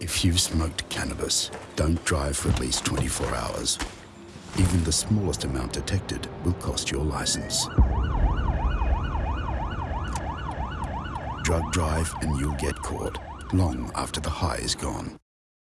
If you've smoked cannabis, don't drive for at least 24 hours. Even the smallest amount detected will cost your license. Drug drive and you'll get caught long after the high is gone.